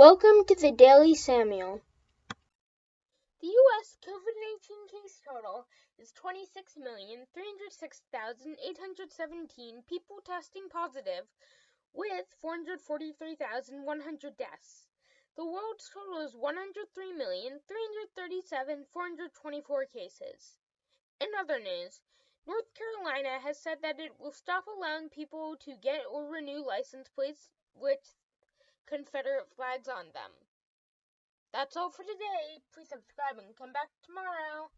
Welcome to the Daily Samuel. The U.S. COVID 19 case total is 26,306,817 people testing positive, with 443,100 deaths. The world's total is 103,337,424 cases. In other news, North Carolina has said that it will stop allowing people to get or renew license plates with Confederate flags on them. That's all for today. Please subscribe and come back tomorrow.